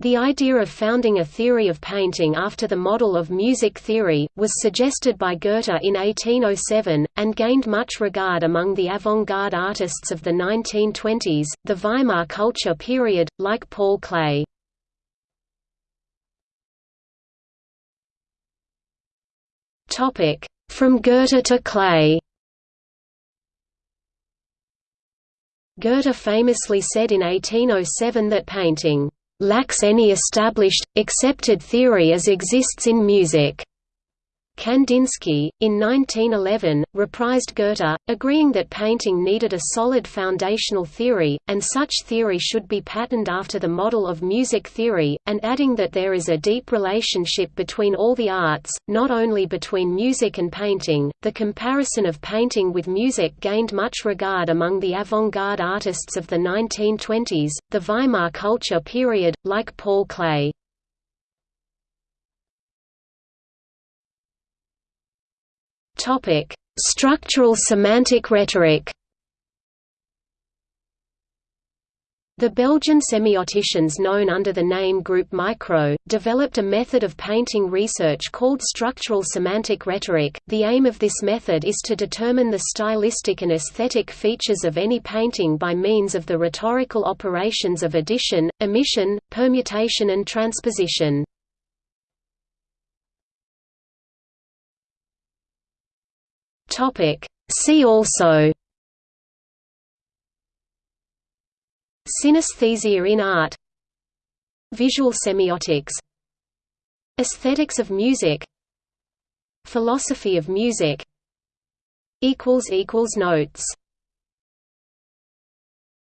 The idea of founding a theory of painting after the model of music theory, was suggested by Goethe in 1807, and gained much regard among the avant-garde artists of the 1920s, the Weimar culture period, like Paul Klee. From Goethe to Klee Goethe famously said in 1807 that painting lacks any established, accepted theory as exists in music. Kandinsky, in 1911, reprised Goethe, agreeing that painting needed a solid foundational theory, and such theory should be patterned after the model of music theory, and adding that there is a deep relationship between all the arts, not only between music and painting. The comparison of painting with music gained much regard among the avant garde artists of the 1920s, the Weimar culture period, like Paul Klee. Topic: Structural semantic rhetoric. The Belgian semioticians known under the name Group Micro, developed a method of painting research called structural semantic rhetoric. The aim of this method is to determine the stylistic and aesthetic features of any painting by means of the rhetorical operations of addition, omission, permutation and transposition. Topic. See also Synesthesia in art Visual semiotics Aesthetics of music Philosophy of music Notes